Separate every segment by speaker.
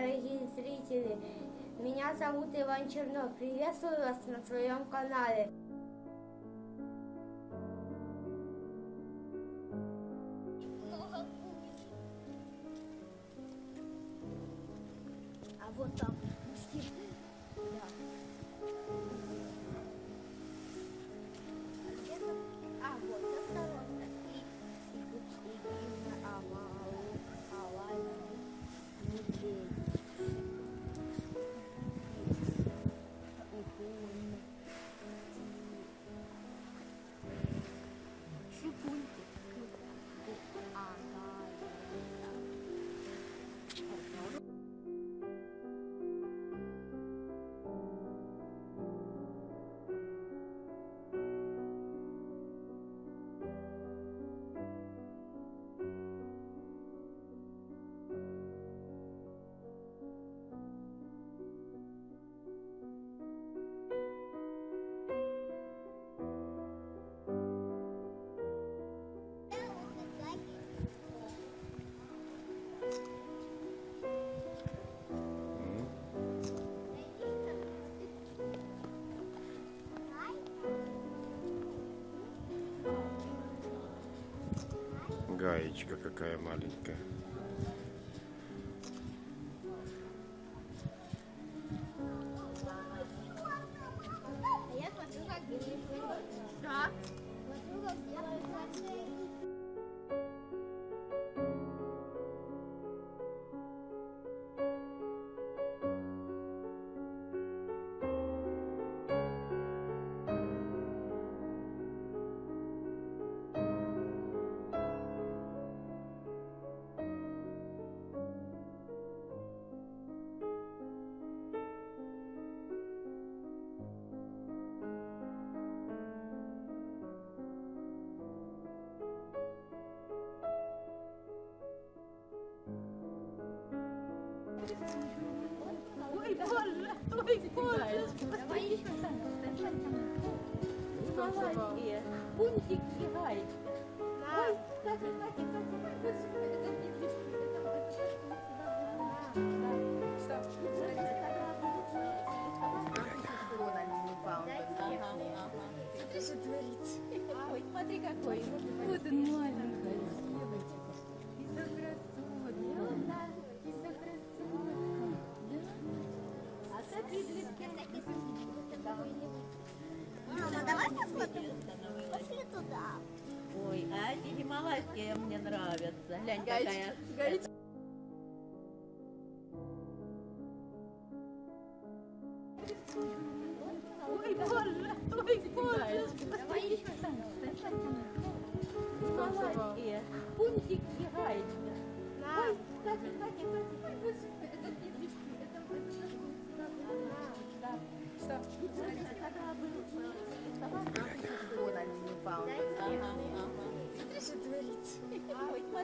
Speaker 1: дорогие зрители! Меня зовут Иван Чернов. Приветствую вас на своем канале. А вот там.
Speaker 2: Гаечка какая маленькая.
Speaker 3: Ой, боже, ой, боже.
Speaker 1: Давай еще
Speaker 3: Маленькие. Пунтик
Speaker 4: эти гималайские мне нравятся. Глянь, какая.
Speaker 3: Ой,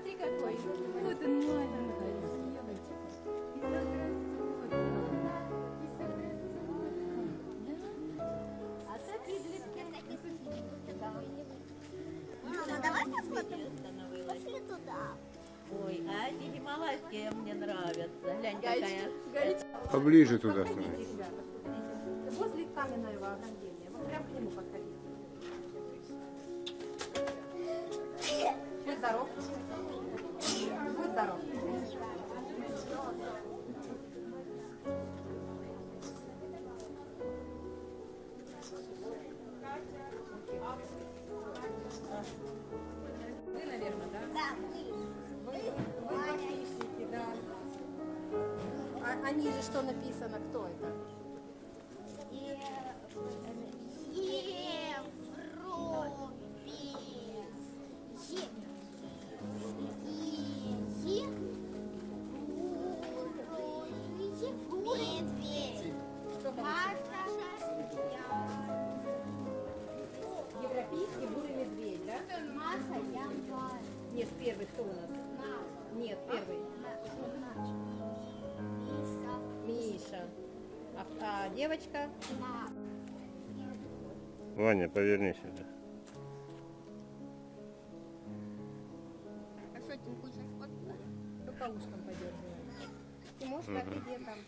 Speaker 1: смотри
Speaker 3: какой. Вот он маленький. А так медведки.
Speaker 1: Мама, давай посмотрим.
Speaker 4: Становилась.
Speaker 1: Пошли туда.
Speaker 4: Ой, а эти гималайские мне нравятся. Глянь, какая.
Speaker 2: Поближе туда становись.
Speaker 5: Возле каменного ограждения. Вот прям к нему подходите. Здоров. Будь здоров. Вы, наверное, да?
Speaker 1: Да,
Speaker 5: Вы, вы подписчики, да. А, а ниже что написано? Кто это? Нет, первый. Миша. А, а девочка?
Speaker 2: Ваня, поверни сюда.
Speaker 1: А что, ты хочешь?
Speaker 5: Только ушком подергиваешь. Тимошка, а ты где там?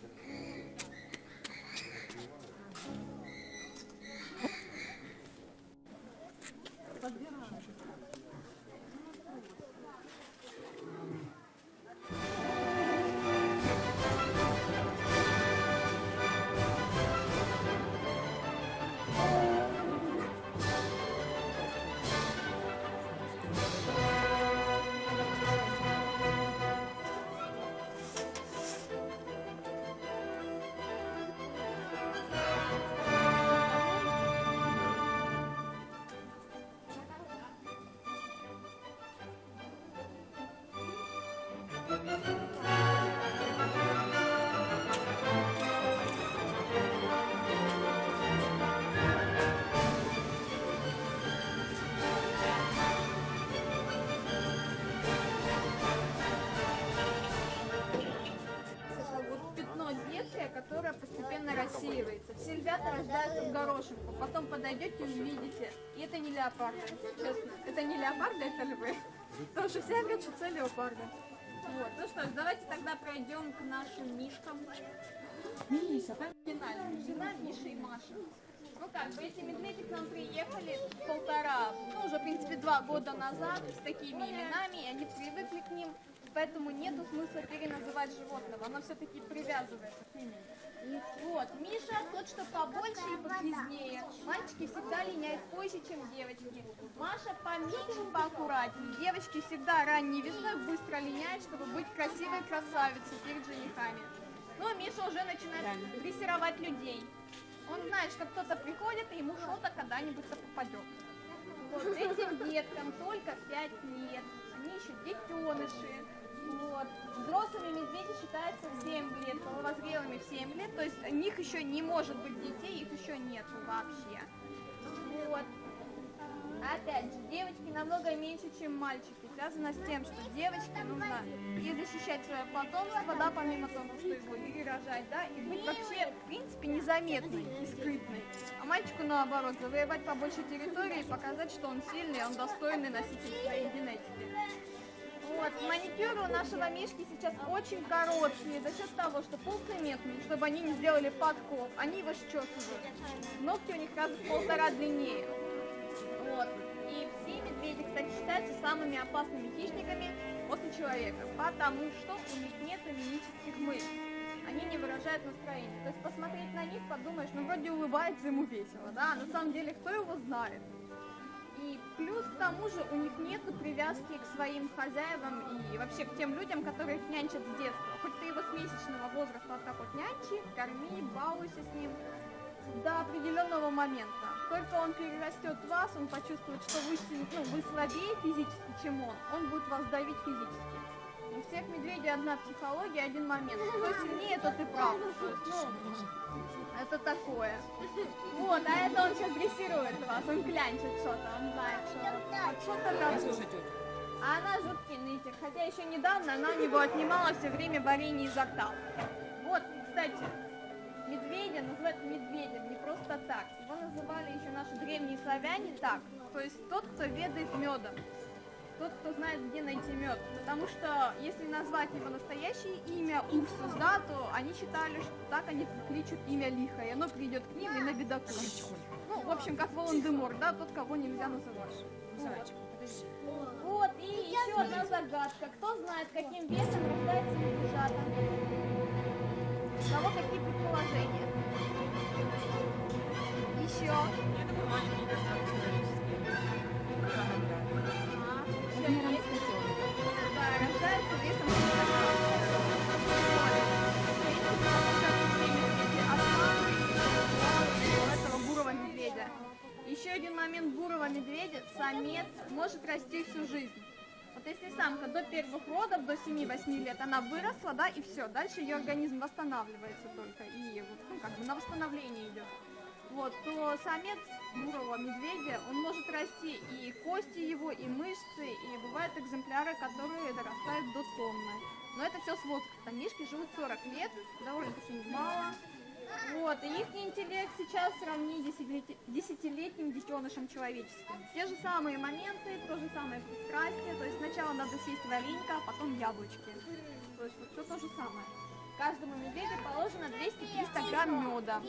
Speaker 6: Рассеивается. Все львята рождаются в горошинку. Потом подойдете и увидите. И это не леопарды, честно. Это не леопарды, это львы. Потому что все говорят, что это леопарды. Вот. Ну что ж, давайте тогда пройдем к нашим мишкам. Миша, там финальная жена Миша и Маша. Ну как бы эти медведи к нам приехали полтора, ну уже в принципе два года назад с такими именами, и они привыкли к ним, поэтому нету смысла переназывать животного, оно все-таки привязывается к имени. Вот, Миша тот, что побольше и похизнее. Мальчики всегда линяют позже, чем девочки. Маша поменьше, поаккуратнее. Девочки всегда ранней весной быстро линяют, чтобы быть красивой красавицей перед женихами. Но Миша уже начинает дрессировать людей. Он знает, что кто-то приходит, и ему что-то когда-нибудь-то попадет. Вот этим деткам только 5 лет. Они еще детеныши. Вот. Взрослыми медведи считаются в 7 лет, половозрелыми в 7 лет. То есть у них еще не может быть детей, их еще нету вообще. Вот. Опять же, девочки намного меньше, чем мальчики. Связано с тем, что девочке нужно и защищать свое потомство, да, помимо того, что его и рожать, да, и быть вообще, в принципе, незаметной и скрытной. А мальчику, наоборот, завоевать побольше территории и показать, что он сильный, он достойный носитель своей генетики. Вот, маникюры у нашего Мишки сейчас очень короткие, за счет того, что полцементные, чтобы они не сделали подков, они его счесывают. Ногти у них раз в полтора длиннее. Вот. И все медведи, кстати, считаются самыми опасными хищниками после человека, потому что у них нет мимических мышц. Они не выражают настроение. То есть посмотреть на них, подумаешь, ну вроде улыбается ему весело, да, а на самом деле кто его знает. И плюс к тому же у них нет привязки к своим хозяевам и вообще к тем людям, которые их нянчат с детства. Хоть ты его с месячного возраста вот так вот нянчи, корми, балуйся с ним до определенного момента. Только он перерастет вас, он почувствует, что вы, ну, вы слабее физически, чем он, он будет вас давить физически. У всех медведей одна психология, один момент. Кто сильнее, тот и прав. То есть, ну, это такое. Вот, а это он сейчас дрессирует вас, он клянчит что-то, он знает, что что-то там. А она жуткий нытик, хотя еще недавно она у него отнимала все время варенье изо рта. Вот, кстати, медведя называют медведем не просто так. Его называли еще наши древние славяне так. То есть тот, кто ведает медом. Тот, кто знает, где найти мед. Потому что если назвать его настоящее имя Урсус, да, то они считали, что так они кличут имя лихо, и оно придет к ним и на бедаку. Ну, в общем, как Волан-де-Мор, да, тот, кого нельзя называть. Вот. Вот, и еще одна загадка. Кто знает, каким весом рождается медвежата? У кого какие предположения? Еще. Ага. Один момент бурого медведя. Самец может расти всю жизнь. Вот если самка до первых родов, до 7-8 лет, она выросла, да, и все, дальше ее организм восстанавливается только, и вот, ну, как бы на восстановление идет. Вот, то самец бурого медведя, он может расти и кости его, и мышцы, и бывают экземпляры, которые дорастают до тонны. Но это все с возрастом. Мишки живут 40 лет, довольно-таки немало. Вот, и их интеллект сейчас сравни десятилетним детенышем человеческим. Те же самые моменты, то же самое пристрастие, то есть сначала надо съесть варенька, а потом яблочки. То есть вот все то же самое. каждому медведю положено 200-300 грамм меда.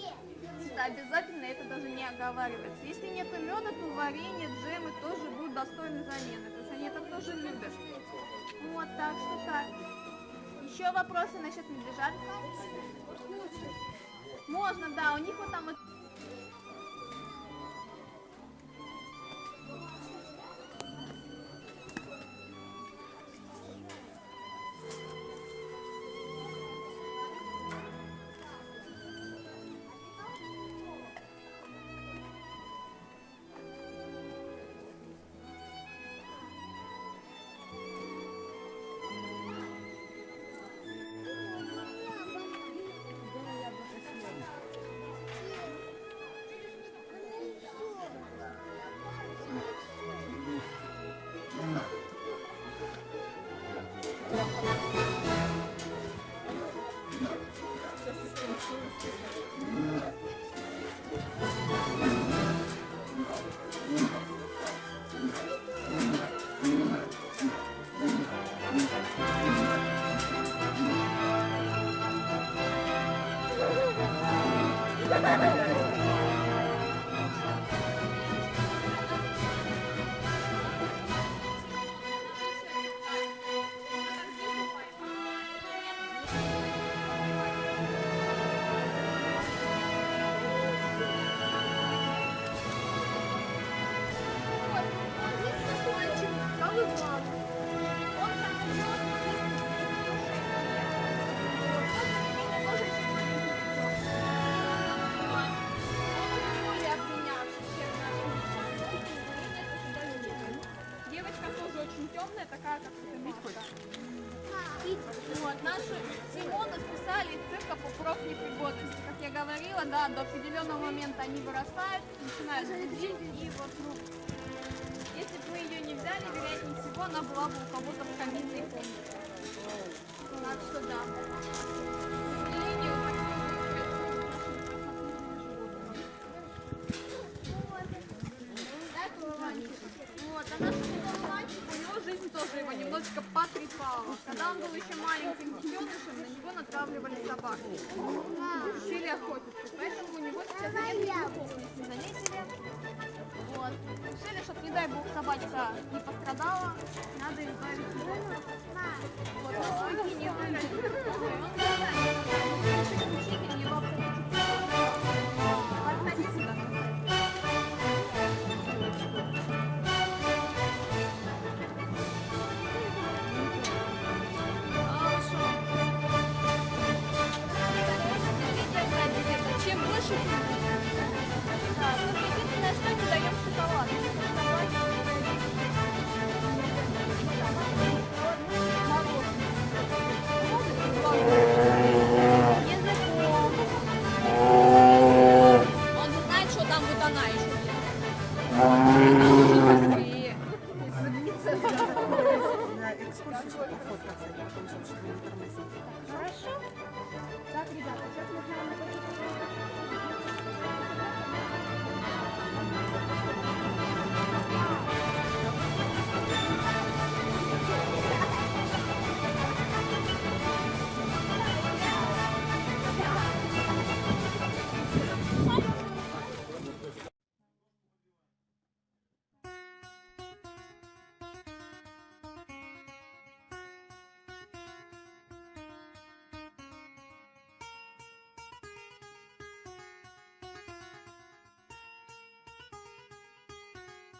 Speaker 6: Это обязательно, это даже не оговаривается. Если нет меда, то варенье, джемы тоже будут достойны замены, потому что они это тоже любят. Вот, так что так. Еще вопросы насчет медвежат? Можно, да, у них вот там Темная, такая, как Светочка. Вот, наши Симона списали из цирка по профнепригодности. Как я говорила, да, до определенного момента они вырастают, начинают ходить, и вот, ну, если бы мы ее не взяли, вероятнее всего, она была бы у кого-то в каминной комнате. Так что да. Его немножечко потрепала. Когда он был еще маленьким детенышем, на него натравливали собак. Учили охотиться. Поэтому у него сейчас нет никакого, заметили. Вот. Решили, чтобы, не дай бог, собачка не пострадала, надо избавиться от Вот, ну, прикинь, не вырастет.